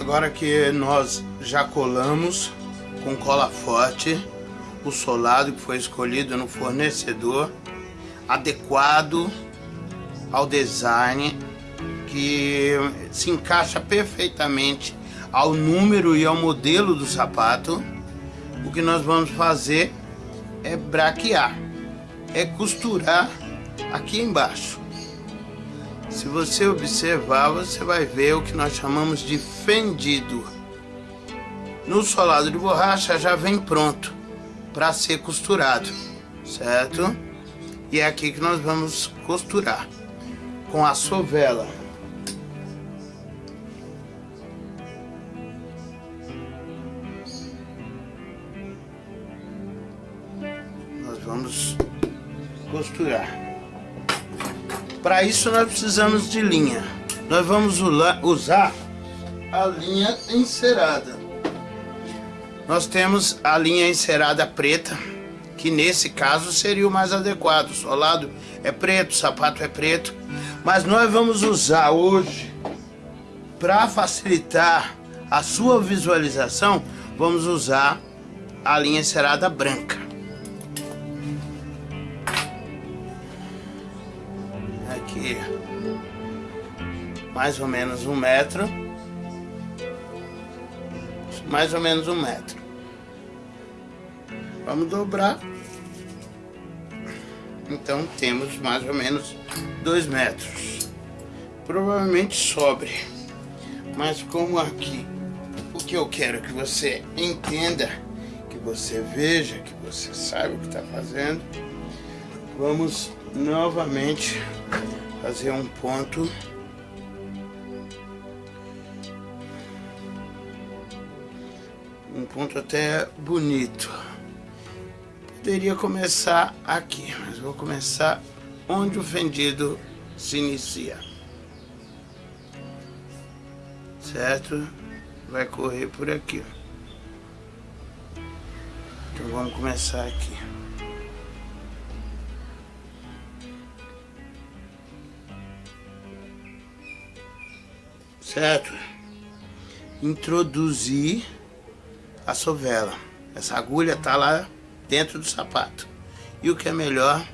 Agora que nós já colamos com cola forte o solado que foi escolhido no fornecedor adequado ao design que se encaixa perfeitamente ao número e ao modelo do sapato, o que nós vamos fazer é braquear, é costurar aqui embaixo. Se você observar, você vai ver o que nós chamamos de fendido. No solado de borracha já vem pronto para ser costurado, certo? E é aqui que nós vamos costurar com a sovela. Nós vamos costurar. Para isso nós precisamos de linha. Nós vamos usar a linha encerada. Nós temos a linha encerada preta, que nesse caso seria o mais adequado. O solado é preto, o sapato é preto. Mas nós vamos usar hoje, para facilitar a sua visualização, vamos usar a linha encerada branca. Mais ou menos um metro mais ou menos um metro. Vamos dobrar. Então temos mais ou menos dois metros. Provavelmente sobre. Mas como aqui o que eu quero que você entenda, que você veja, que você saiba o que está fazendo, vamos novamente fazer um ponto um ponto até bonito. Poderia começar aqui, mas vou começar onde o fendido se inicia. Certo? Vai correr por aqui. Então vamos começar aqui. Certo? Introduzir a sovela. Essa agulha tá lá dentro do sapato. E o que é melhor,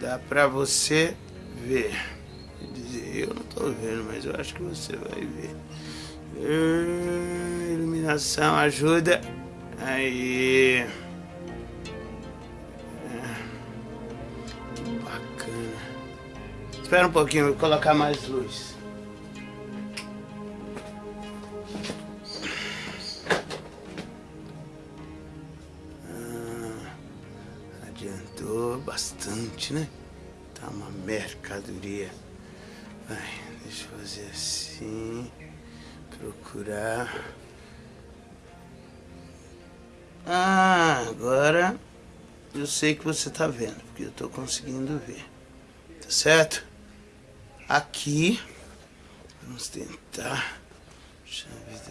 dá pra você ver. Eu não tô vendo, mas eu acho que você vai ver. Hum, iluminação ajuda. Aí. Que bacana. Espera um pouquinho, vou colocar mais luz. Adiantou bastante, né? Tá uma mercadoria. Vai, deixa eu fazer assim. Procurar. Ah, agora eu sei que você tá vendo, porque eu tô conseguindo ver. Tá certo? Aqui, vamos tentar.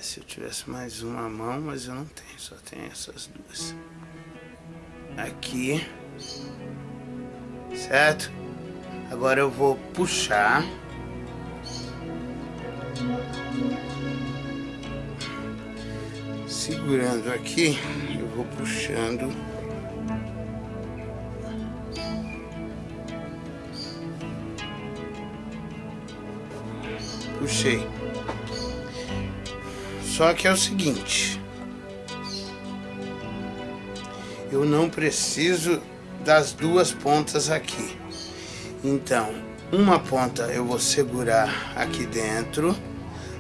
Se eu tivesse mais uma mão, mas eu não tenho, só tenho essas duas. Aqui. Certo? Agora eu vou puxar. Segurando aqui, eu vou puxando. Puxei. Só que é o seguinte. Eu não preciso das duas pontas aqui. Então, uma ponta eu vou segurar aqui dentro,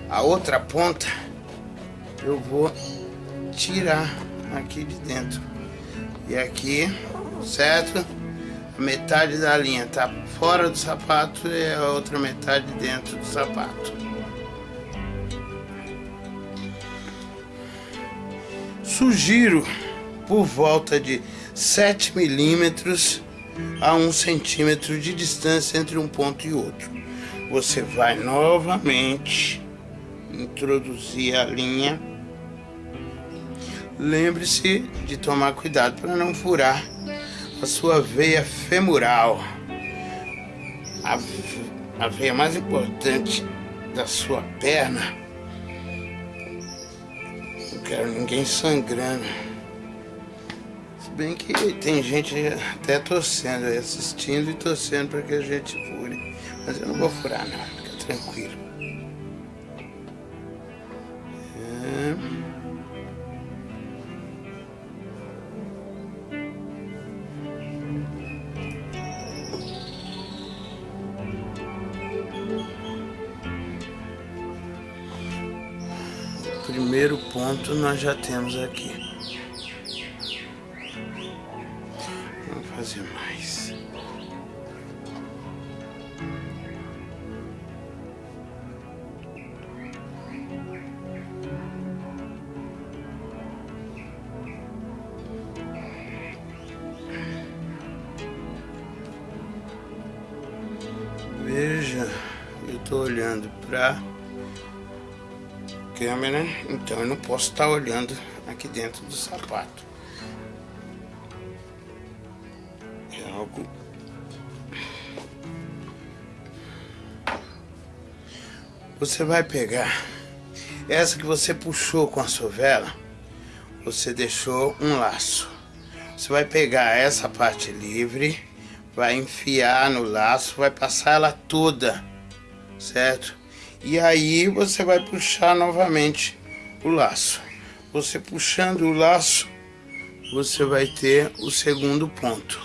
a outra ponta eu vou tirar aqui de dentro. E aqui, certo? A metade da linha tá fora do sapato e a outra metade dentro do sapato. Sugiro por volta de 7 milímetros a 1 centímetro de distância entre um ponto e outro. Você vai novamente introduzir a linha. Lembre-se de tomar cuidado para não furar a sua veia femoral, a, a veia mais importante da sua perna, quero ninguém sangrando. Bem que tem gente até torcendo, assistindo e torcendo para que a gente fure. Mas eu não vou furar não, fica tranquilo. É. primeiro ponto nós já temos aqui. Estou olhando para câmera, então eu não posso estar olhando aqui dentro do sapato. É algo... Você vai pegar essa que você puxou com a sua vela, você deixou um laço. Você vai pegar essa parte livre, vai enfiar no laço, vai passar ela toda, certo? E aí você vai puxar novamente o laço. Você puxando o laço, você vai ter o segundo ponto.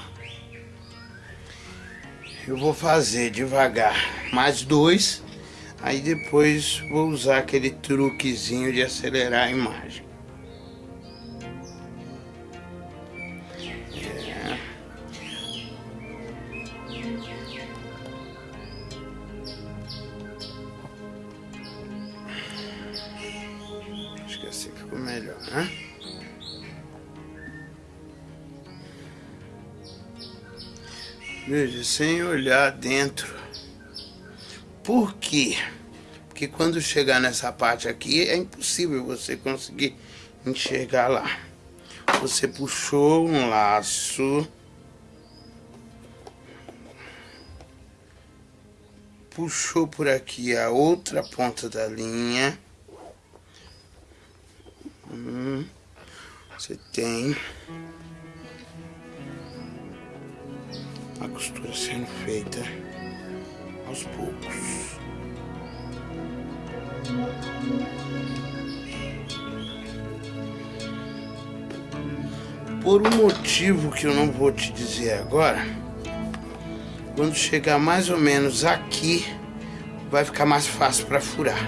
Eu vou fazer devagar mais dois, aí depois vou usar aquele truquezinho de acelerar a imagem. Veja, sem olhar dentro. Por quê? Porque quando chegar nessa parte aqui, é impossível você conseguir enxergar lá. Você puxou um laço. Puxou por aqui a outra ponta da linha. Hum, você tem a costura sendo feita aos poucos. Por um motivo que eu não vou te dizer agora, quando chegar mais ou menos aqui, vai ficar mais fácil para furar.